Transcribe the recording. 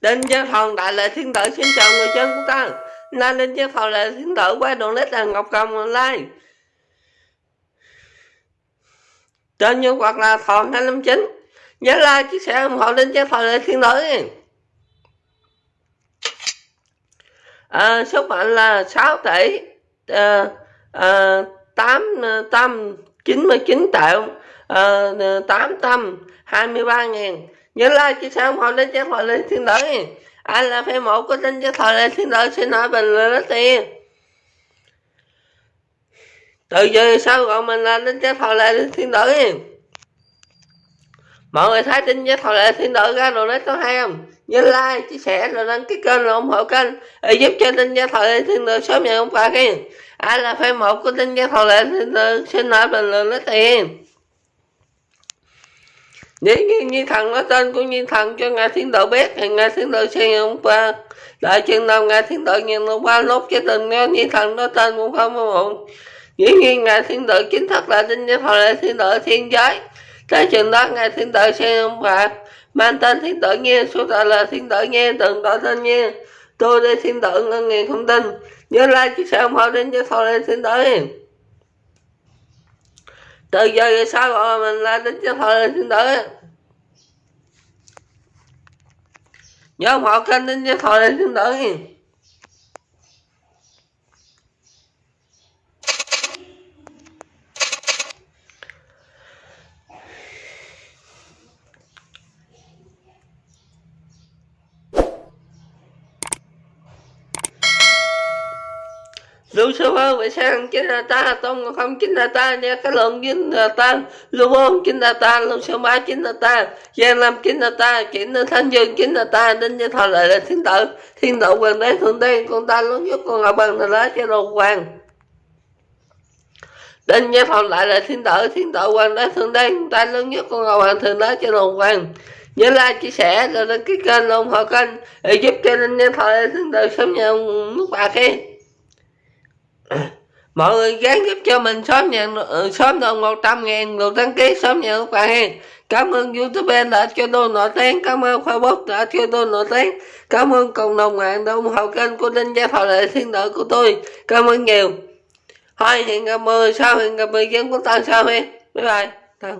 Đinh Gia Phòng Đại Lệ Thiên Tử xin chào người dân của ta Nay Đinh Gia Phòng Đại Lệ Thiên Tử qua đoạn lít là Ngọc Cầm Online Trên nhân hoặc là Thọ 259 Nhớ like, chia sẻ ủng hộ Đinh Gia Phòng Đại Lệ Thiên Tử. À, Số mệnh là 6 tỷ à, à, 8, tâm 99 triệu à, 8 tâm 23 ngàn nhớ like chia sẻ ủng hộ đến chắc thoại lên thiên tử ai là fan một của tin chắc thoại lên thiên tử xin hỏi bình luận rất tiền từ giờ sau gọi mình là tin chắc thoại lên thiên tử mọi người thấy tin chắc thoại lên thiên tử ra rồi đấy có hay không? Nhớ like, chia sẻ, rồi đăng ký kênh, rồi ủng hộ kênh. Để giúp cho tin giác thoại lên thiên tử sớm nhận ông quà kia ai là fan một của tin giác thoại lên thiên tử xin hỏi bình luận rất tiền nếu như như thần nói tên của như thần cho ngài thiên tử biết thì ngài thiên tử sẽ hôm qua đại chân nào ngài thiên tử nhận hôm qua lốt cho từng nghe như thần nói tên cũng không có muộn dĩ nhiên ngài thiên tử chính thức là tinh giới thần là thiên tử thiên giới tới chừng đó ngài thiên tử sẽ hôm qua mang tên thiên tử nghe số tội là thiên tử nghe từng tội tên nghe tôi đây thiên tử ngân nghề không tin nhớ like chia sẻ ủng hộ đến cho thôi lên thiên tử từ giờ về sau rồi mình là đến cho thôi lên thiên nhớ một kênh đến cho thôi lên thiên lưu sư hơn vậy sang chính là ta tông không chính là ta nha cái lượng chính là ta lưu ôn chính là ta lưu sư ba chính là ta. Giang lâm chính là ta chính là thanh dương chính là ta đinh như thọ lại là thiên tử. Thiên tử hoàng đế thượng đế, con ta lớn nhất con ngọc bằng là lá cho đồ hoàng đến như thọ lại là thiên tử thiên tử hoàng đế thượng con ta lớn nhất con ngọc bằng thượng đế cho đồ hoàng nhớ like chia sẻ rồi đăng ký kênh ủng hộ kênh để giúp cho nên như thời thiên tử sớm nhận nước bạc kia mọi người gán giúp cho mình sớm nhận ừ, sớm được 100 ngàn lượt đăng ký sớm nhận các bạn hen cảm ơn youtube đã cho tôi nổi tiếng. Cảm ơn facebook đã cho tôi nổi tiếng. Cảm ơn cộng đồng mạng đã ủng hộ kênh của đinh gia thọ lệ thiên đạo của tôi. Cảm ơn nhiều. Thôi hẹn gặp mười sau, hẹn gặp mười dân của ta sau hen bye bye.